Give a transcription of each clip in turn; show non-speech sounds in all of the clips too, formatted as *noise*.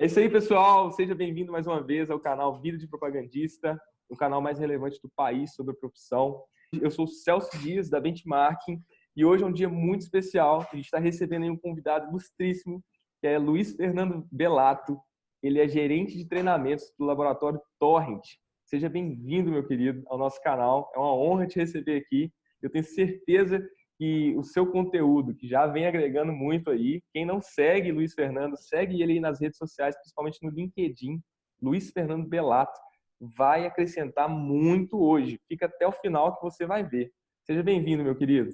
É isso aí, pessoal. Seja bem-vindo mais uma vez ao canal Vida de Propagandista, o canal mais relevante do país sobre a profissão. Eu sou o Celso Dias, da Benchmarking, e hoje é um dia muito especial. A gente está recebendo um convidado ilustríssimo, que é Luiz Fernando Belato. Ele é gerente de treinamentos do laboratório Torrent. Seja bem-vindo, meu querido, ao nosso canal. É uma honra te receber aqui. Eu tenho certeza que o seu conteúdo, que já vem agregando muito aí, quem não segue Luiz Fernando, segue ele aí nas redes sociais, principalmente no LinkedIn, Luiz Fernando Belato, vai acrescentar muito hoje. Fica até o final que você vai ver. Seja bem-vindo, meu querido.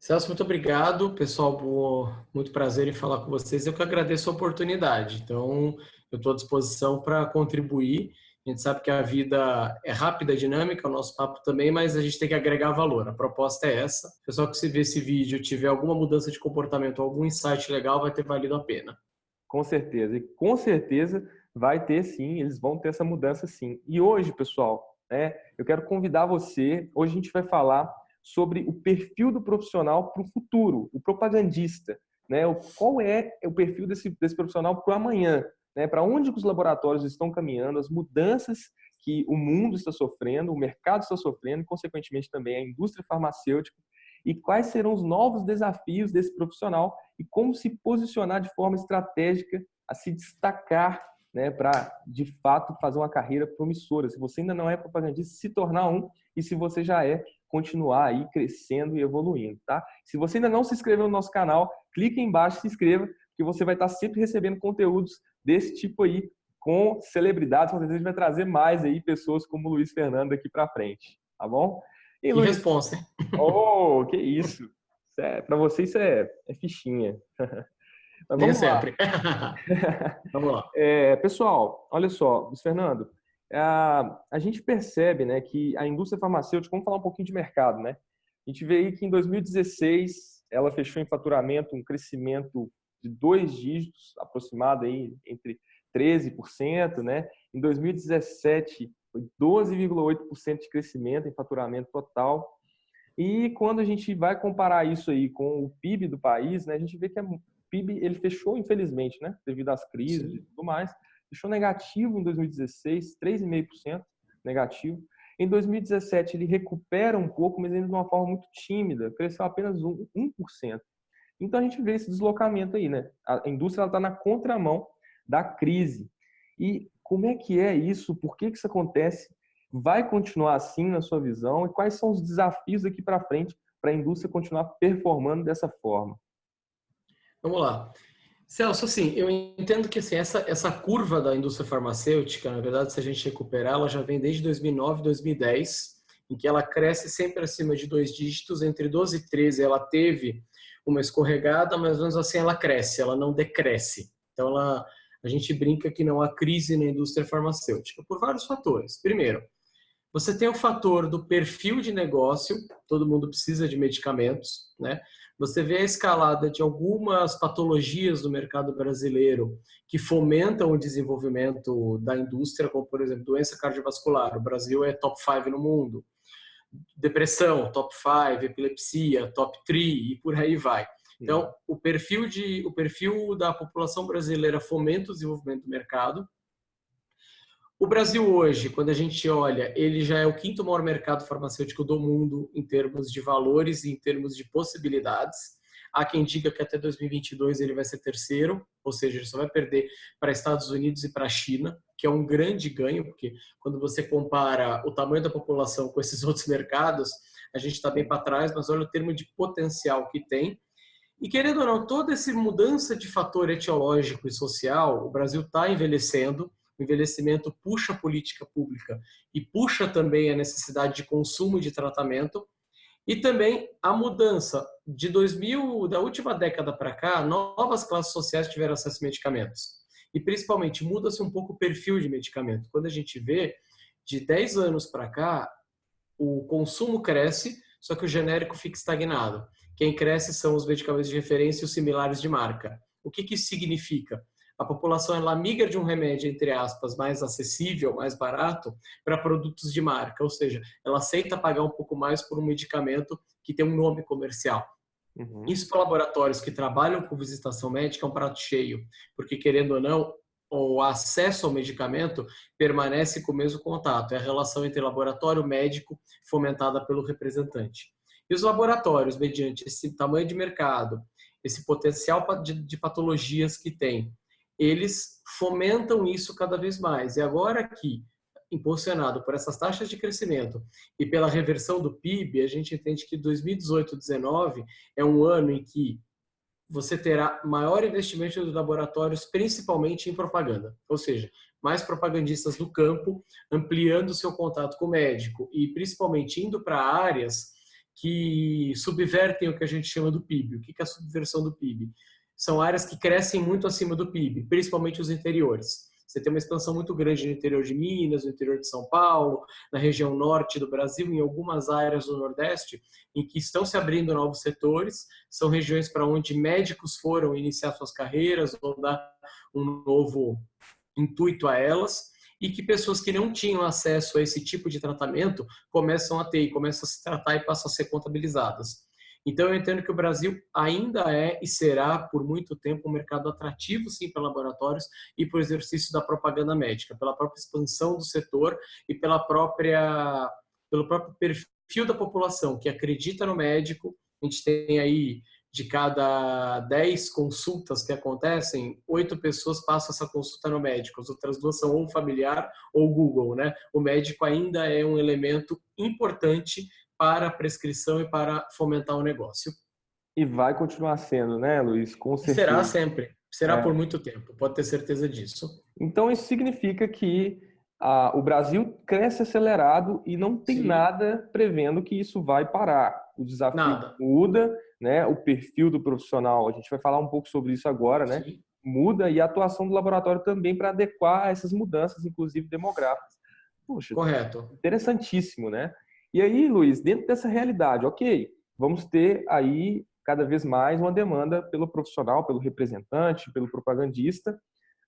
Celso, muito obrigado. Pessoal, muito prazer em falar com vocês. Eu que agradeço a oportunidade. Então, eu estou à disposição para contribuir a gente sabe que a vida é rápida, dinâmica, o nosso papo também, mas a gente tem que agregar valor. A proposta é essa. Pessoal que se vê esse vídeo tiver alguma mudança de comportamento, algum insight legal, vai ter valido a pena. Com certeza. E com certeza vai ter sim, eles vão ter essa mudança sim. E hoje, pessoal, né, eu quero convidar você, hoje a gente vai falar sobre o perfil do profissional para o futuro, o propagandista. Né? Qual é o perfil desse, desse profissional para o amanhã? Né, para onde os laboratórios estão caminhando, as mudanças que o mundo está sofrendo, o mercado está sofrendo, e, consequentemente, também a indústria farmacêutica, e quais serão os novos desafios desse profissional e como se posicionar de forma estratégica a se destacar né, para, de fato, fazer uma carreira promissora. Se você ainda não é propagandista, se tornar um, e se você já é, continuar aí crescendo e evoluindo, tá? Se você ainda não se inscreveu no nosso canal, clique embaixo se inscreva, que você vai estar sempre recebendo conteúdos desse tipo aí com celebridades. Com certeza a gente vai trazer mais aí pessoas como o Luiz Fernando aqui para frente, tá bom? E Luiz... responsa, hein? Oh, que isso! É, para você isso é, é fichinha. *laughs* Mas vamos sempre. *laughs* vamos lá. É, pessoal, olha só, Luiz Fernando, a, a gente percebe né, que a indústria farmacêutica, vamos falar um pouquinho de mercado, né? A gente vê aí que em 2016 ela fechou em faturamento um crescimento de dois dígitos, aproximado aí entre 13%, né? Em 2017 foi 12,8% de crescimento em faturamento total. E quando a gente vai comparar isso aí com o PIB do país, né, a gente vê que o PIB ele fechou, infelizmente, né, devido às crises Sim. e tudo mais, fechou negativo em 2016, 3,5% negativo. Em 2017 ele recupera um pouco, mas ainda de uma forma muito tímida, cresceu apenas 1%. Então a gente vê esse deslocamento aí, né? A indústria está na contramão da crise. E como é que é isso? Por que, que isso acontece? Vai continuar assim na sua visão? E quais são os desafios daqui para frente para a indústria continuar performando dessa forma? Vamos lá. Celso, assim, eu entendo que assim, essa, essa curva da indústria farmacêutica, na verdade, se a gente recuperar, ela já vem desde 2009, 2010, em que ela cresce sempre acima de dois dígitos, entre 12 e 13 ela teve uma escorregada, mas menos assim ela cresce, ela não decresce. Então ela, a gente brinca que não há crise na indústria farmacêutica por vários fatores. Primeiro, você tem o fator do perfil de negócio, todo mundo precisa de medicamentos, né? Você vê a escalada de algumas patologias do mercado brasileiro que fomentam o desenvolvimento da indústria, como por exemplo, doença cardiovascular. O Brasil é top 5 no mundo depressão, top 5, epilepsia, top 3 e por aí vai. Então, o perfil, de, o perfil da população brasileira fomenta o desenvolvimento do mercado. O Brasil hoje, quando a gente olha, ele já é o quinto maior mercado farmacêutico do mundo em termos de valores e em termos de possibilidades. Há quem diga que até 2022 ele vai ser terceiro, ou seja, ele só vai perder para Estados Unidos e para a China, que é um grande ganho, porque quando você compara o tamanho da população com esses *laughs* outros mercados, a gente está bem para trás, mas olha o termo de potencial que tem. E querendo ou não, toda essa mudança de fator etiológico e social, o Brasil está envelhecendo, o envelhecimento puxa a política pública e puxa também a necessidade de consumo de tratamento, e também a mudança de 2000, da última década para cá, novas classes sociais tiveram acesso a medicamentos. E principalmente muda-se um pouco o perfil de medicamento. Quando a gente vê de 10 anos para cá, o consumo cresce, só que o genérico fica estagnado. Quem cresce são os medicamentos de referência e os similares de marca. O que, que isso significa? a população ela migra de um remédio, entre aspas, mais acessível, mais barato, para produtos de marca, ou seja, ela aceita pagar um pouco mais por um medicamento que tem um nome comercial. Uhum. Isso para laboratórios que trabalham com visitação médica é um prato cheio, porque querendo ou não, o acesso ao medicamento permanece com o mesmo contato, é a relação entre laboratório médico fomentada pelo representante. E os laboratórios, mediante esse tamanho de mercado, esse potencial de patologias que tem, eles fomentam isso cada vez mais. E agora que, impulsionado por essas taxas de crescimento e pela reversão do PIB, a gente entende que 2018-19 é um ano em que você terá maior investimento dos laboratórios, principalmente em propaganda. Ou seja, mais propagandistas do campo, ampliando seu contato com o médico e principalmente indo para áreas que subvertem o que a gente chama do PIB. O que é a subversão do PIB? São áreas que crescem muito acima do PIB, principalmente os interiores. Você tem uma expansão muito grande no interior de Minas, no interior de São Paulo, na região norte do Brasil, em algumas áreas do Nordeste, em que estão se abrindo novos setores. São regiões para onde médicos foram iniciar suas carreiras ou dar um novo intuito a elas e que pessoas que não tinham acesso a esse tipo de tratamento começam a ter e começam a se tratar e passam a ser contabilizadas. Então, eu entendo que o Brasil ainda é e será por muito tempo um mercado atrativo, sim, para laboratórios e para o exercício da propaganda médica, pela própria expansão do setor e pela própria, pelo próprio perfil da população que acredita no médico. A gente tem aí de cada 10 consultas que acontecem, oito pessoas passam essa consulta no médico, as outras duas são ou familiar ou Google, né? O médico ainda é um elemento importante para a prescrição e para fomentar o negócio. E vai continuar sendo, né, Luiz? Com certeza. Será sempre. Será é. por muito tempo, pode ter certeza disso. Então, isso significa que ah, o Brasil cresce acelerado e não tem Sim. nada prevendo que isso vai parar. O desafio nada. muda, né? o perfil do profissional, a gente vai falar um pouco sobre isso agora, né? Sim. muda e a atuação do laboratório também para adequar essas mudanças, inclusive demográficas. Puxa, Correto. Interessantíssimo, né? E aí, Luiz, dentro dessa realidade, ok, vamos ter aí cada vez mais uma demanda pelo profissional, pelo representante, pelo propagandista,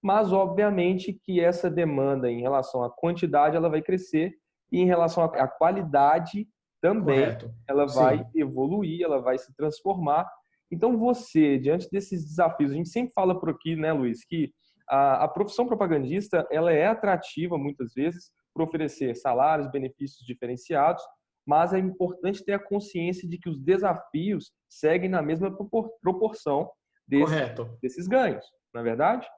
mas obviamente que essa demanda em relação à quantidade ela vai crescer e em relação à qualidade também Correto. ela vai Sim. evoluir, ela vai se transformar. Então você, diante desses desafios, a gente sempre fala por aqui, né, Luiz, que a, a profissão propagandista ela é atrativa muitas vezes por oferecer salários, benefícios diferenciados, mas é importante ter a consciência de que os desafios seguem na mesma proporção desse, desses ganhos, não é verdade?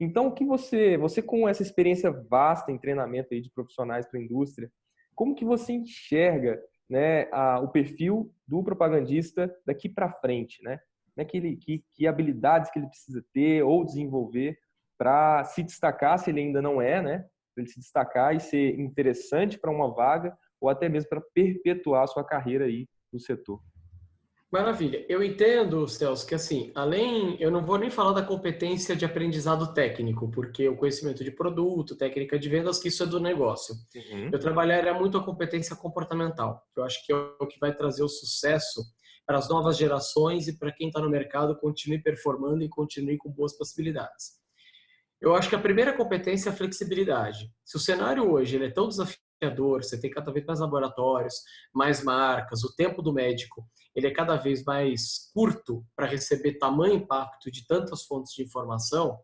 Então, o que você, você com essa experiência vasta em treinamento aí de profissionais para a indústria, como que você enxerga né, a, o perfil do propagandista daqui para frente, né? né que, ele, que, que habilidades que ele precisa ter ou desenvolver para se destacar, se ele ainda não é, né? Para ele se destacar e ser interessante para uma vaga ou até mesmo para perpetuar a sua carreira aí no setor. Maravilha. Eu entendo, Celso, que assim, além, eu não vou nem falar da competência de aprendizado técnico, porque o conhecimento de produto, técnica de vendas, que isso é do negócio. Uhum. Eu trabalharia muito a competência comportamental, que eu acho que é o que vai trazer o sucesso para as novas gerações e para quem está no mercado continue performando e continue com boas possibilidades. Eu acho que a primeira competência é a flexibilidade. Se o cenário hoje é tão desafiador, você tem cada vez mais laboratórios, mais marcas, o tempo do médico ele é cada vez mais curto para receber tamanho impacto de tantas fontes de informação,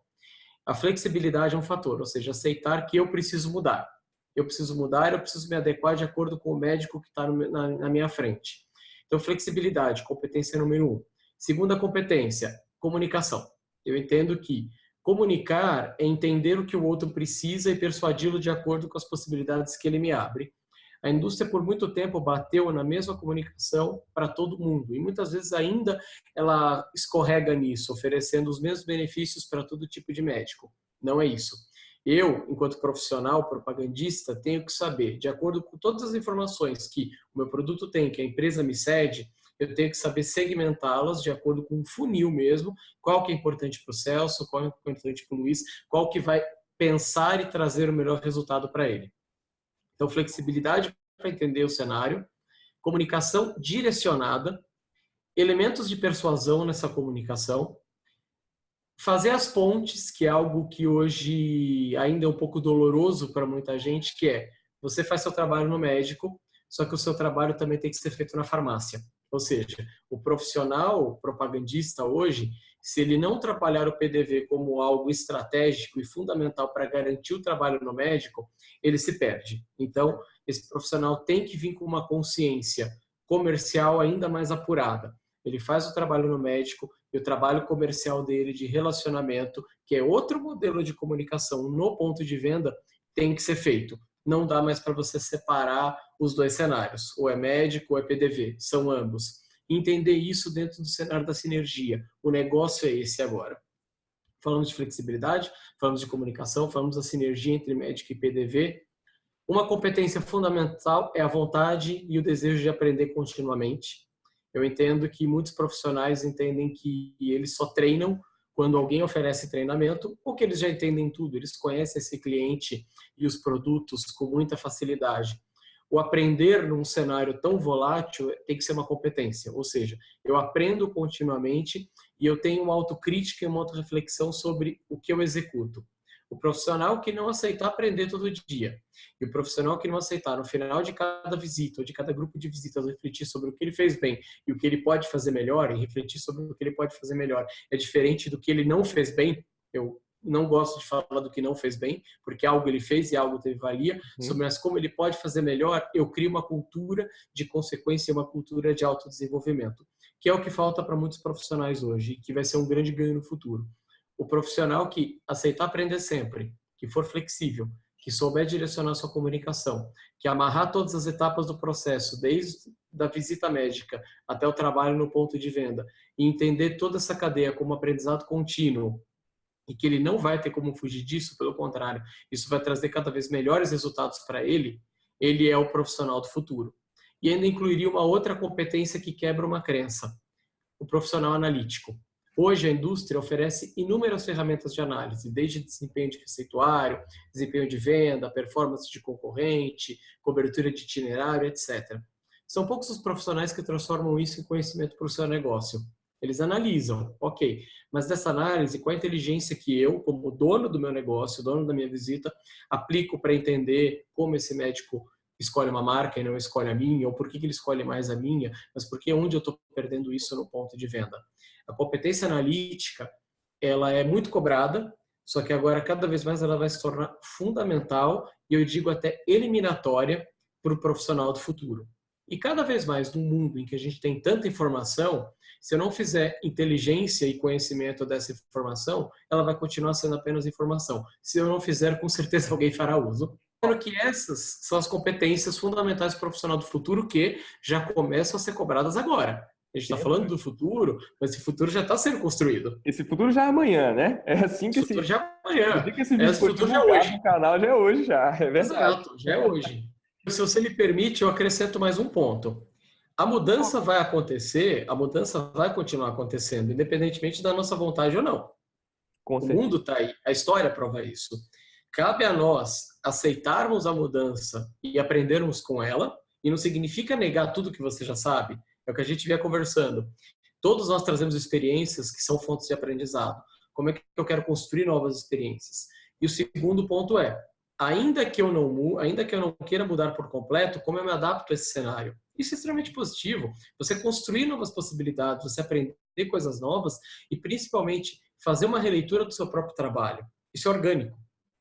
a flexibilidade é um fator, ou seja, aceitar que eu preciso mudar. Eu preciso mudar, eu preciso me adequar de acordo com o médico que está na, minha frente. Então, flexibilidade, competência número um. Segunda competência, comunicação. Eu entendo que Comunicar é entender o que o outro precisa e persuadi-lo de acordo com as possibilidades que ele me abre. A indústria por muito tempo bateu na mesma comunicação para todo mundo e muitas vezes ainda ela escorrega nisso, oferecendo os mesmos benefícios para todo tipo de médico. Não é isso. Eu, enquanto profissional propagandista, tenho que saber, de acordo com todas as informações que o meu produto tem, que a empresa me cede, eu tenho que saber segmentá-las de acordo com um funil mesmo, qual que é importante para o Celso, qual é importante para o Luiz, qual que vai pensar e trazer o melhor resultado para ele. Então, flexibilidade para entender o cenário, comunicação direcionada, elementos de persuasão nessa comunicação, fazer as pontes, que é algo que hoje ainda é um pouco doloroso para muita gente, que é você faz seu trabalho no médico, só que o seu trabalho também tem que ser feito na farmácia. Ou seja, o profissional propagandista hoje, se ele não trabalhar o PDV como algo estratégico e fundamental para garantir o trabalho no médico, ele se perde. Então, esse profissional tem que vir com uma consciência comercial ainda mais apurada. Ele faz o trabalho no médico e o trabalho comercial dele de relacionamento, que é outro modelo de comunicação no ponto de venda, tem que ser feito. Não dá mais para você separar os dois cenários, ou é médico ou é PDV, são ambos. Entender isso dentro do cenário da sinergia. O negócio é esse agora. Falamos de flexibilidade, falamos de comunicação, falamos da sinergia entre médico e PDV, uma competência fundamental é a vontade e o desejo de aprender continuamente. Eu entendo que muitos profissionais entendem que eles só treinam quando alguém oferece treinamento, ou que eles já entendem tudo, eles conhecem esse cliente e os produtos com muita facilidade. O aprender num cenário tão volátil tem que ser uma competência, ou seja, eu aprendo continuamente e eu tenho uma autocrítica e uma autorreflexão sobre o que eu executo. O profissional que não aceitar aprender todo dia e o profissional que não aceitar no final de cada visita ou de cada grupo de visitas refletir sobre o que ele fez bem e o que ele pode fazer melhor e refletir sobre o que ele pode fazer melhor é diferente do que ele não fez bem. Eu não gosto de falar do que não fez bem, porque algo ele fez e algo teve valia, uhum. mas como ele pode fazer melhor, eu crio uma cultura de consequência, uma cultura de autodesenvolvimento, que é o que falta para muitos profissionais hoje e que vai ser um grande ganho no futuro o profissional que aceitar aprender sempre, que for flexível, que souber direcionar sua comunicação, que amarrar todas as etapas do processo, desde da visita médica até o trabalho no ponto de venda, e entender toda essa cadeia como aprendizado contínuo, e que ele não vai ter como fugir disso, pelo contrário, isso vai trazer cada vez melhores resultados para ele, ele é o profissional do futuro. E ainda incluiria uma outra competência que quebra uma crença, o profissional analítico. Hoje, a indústria oferece inúmeras ferramentas de análise, desde desempenho de receituário, desempenho de venda, performance de concorrente, cobertura de itinerário, etc. São poucos os profissionais que transformam isso em conhecimento para o seu negócio. Eles analisam, ok, mas dessa análise, qual a inteligência que eu, como dono do meu negócio, dono da minha visita, aplico para entender como esse médico escolhe uma marca e não escolhe a minha, ou por que ele escolhe mais a minha, mas por que onde eu estou perdendo isso no ponto de venda. A competência analítica, ela é muito cobrada, só que agora cada vez mais ela vai se tornar fundamental e eu digo até eliminatória para o profissional do futuro. E cada vez mais no mundo em que a gente tem tanta informação, se eu não fizer inteligência e conhecimento dessa informação, ela vai continuar sendo apenas informação. Se eu não fizer, com certeza *laughs* alguém fará uso. Que essas são as competências fundamentais do profissional do futuro que já começam a ser cobradas agora. A gente está falando do futuro, mas esse futuro já está sendo construído. Esse futuro já é amanhã, né? É assim que esse futuro já é amanhã. Assim que esse, esse futuro já é hoje. No canal já é hoje já, é verdade. Exato, já é hoje. Se você me permite, eu acrescento mais um ponto. A mudança vai acontecer, a mudança vai continuar acontecendo, independentemente da nossa vontade ou não. Com o mundo está aí, a história prova isso. Cabe a nós aceitarmos a mudança e aprendermos com ela, e não significa negar tudo que você já sabe, é o que a gente via conversando. Todos nós trazemos experiências que são fontes de aprendizado. Como é que eu quero construir novas experiências? E o segundo ponto é, ainda que eu não ainda que eu não queira mudar por completo, como eu me adapto a esse cenário? Isso é extremamente positivo. Você construir novas possibilidades, você aprender coisas novas e principalmente fazer uma releitura do seu próprio trabalho. Isso é orgânico.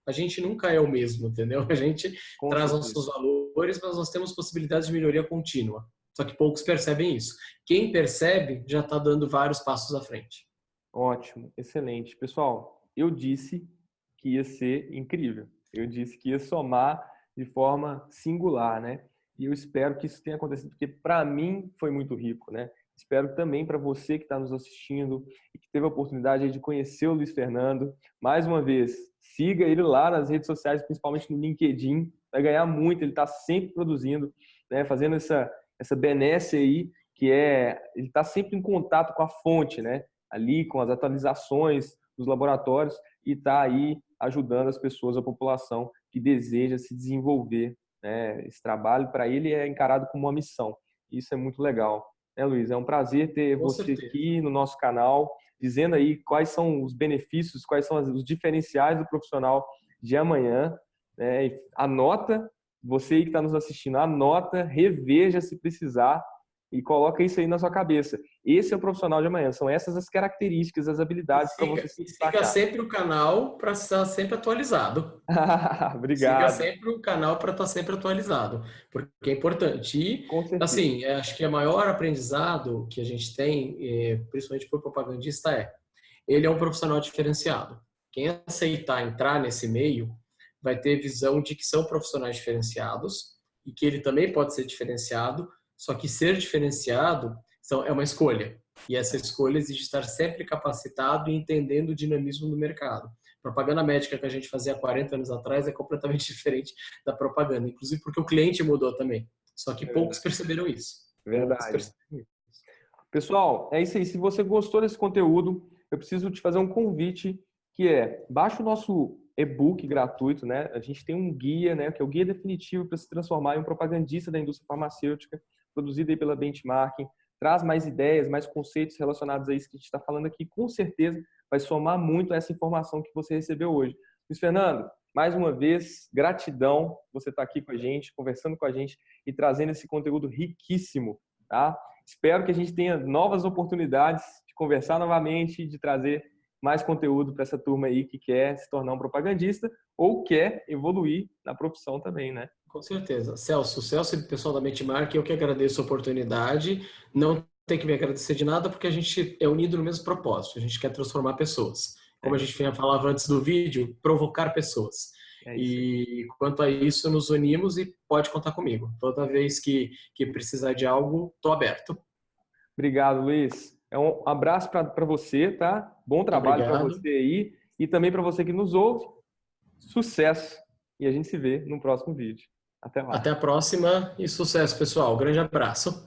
A gente nunca é o mesmo, entendeu? A gente Com traz certeza. nossos valores, mas nós temos possibilidades de melhoria contínua. Só que poucos percebem isso. Quem percebe já está dando vários passos à frente. Ótimo, excelente. Pessoal, eu disse que ia ser incrível. Eu disse que ia somar de forma singular, né? E eu espero que isso tenha acontecido, porque para mim foi muito rico, né? Espero também para você que está nos assistindo e que teve a oportunidade de conhecer o Luiz Fernando. Mais uma vez, siga ele lá nas redes sociais, principalmente no LinkedIn. Vai ganhar muito, ele está sempre produzindo, né? fazendo essa, essa benesse aí, que é, ele está sempre em contato com a fonte, né? Ali, com as atualizações dos laboratórios e está aí ajudando as pessoas, a população que deseja se desenvolver. Né? Esse trabalho, para ele, é encarado como uma missão. Isso é muito legal. Né, Luiz? É um prazer ter com você certeza. aqui no nosso canal, dizendo aí quais são os benefícios, quais são os diferenciais do profissional de amanhã. Né? Anota você que está nos assistindo, anota, reveja se precisar, e coloca isso aí na sua cabeça. Esse é o profissional de amanhã. São essas as características, as habilidades para você se destacar. Siga sempre o canal para estar sempre atualizado. *laughs* Obrigado. Siga sempre o canal para estar sempre atualizado, porque é importante. E, assim, é, acho que o maior aprendizado que a gente tem, é, principalmente por propagandista, é ele é um profissional diferenciado. Quem aceitar entrar nesse meio vai ter visão de que são profissionais diferenciados e que ele também pode ser diferenciado, só que ser diferenciado é uma escolha. E essa escolha exige estar sempre capacitado e entendendo o dinamismo do mercado. Propaganda médica que a gente fazia 40 anos atrás é completamente *laughs* diferente da propaganda, inclusive porque o cliente mudou também. Só que poucos perceberam isso. Verdade. Perceberam isso. Pessoal, é isso aí. Se você gostou desse conteúdo, eu preciso te fazer um convite que é baixa o nosso e-book gratuito, né? A gente tem um guia, né, que é o guia definitivo para se transformar em um propagandista da indústria farmacêutica produzida aí pela Benchmarking, traz mais ideias, mais conceitos relacionados a isso que a gente está falando aqui, com certeza vai somar muito essa informação que você recebeu hoje. Luiz Fernando, mais uma vez, gratidão você estar tá aqui com a gente, conversando com a gente e trazendo esse conteúdo riquíssimo, tá? Espero que a gente tenha novas oportunidades de conversar novamente, de trazer mais conteúdo para essa turma aí que quer se tornar um propagandista ou quer evoluir na profissão também, né? Com certeza. Celso, Celso e pessoal da Benchmark, eu que agradeço a oportunidade. Não tem que me agradecer de nada, porque a gente é unido no mesmo propósito. A gente quer transformar pessoas. Como a gente falava antes do vídeo, provocar pessoas. É e quanto a isso, nos unimos e pode contar comigo. Toda vez que, que precisar de algo, estou aberto. Obrigado, Luiz. É um abraço para você, tá? Bom trabalho para você aí. E também para você que nos ouve. Sucesso! E a gente se vê no próximo vídeo. Até mais. Até a próxima e sucesso, pessoal. Grande abraço.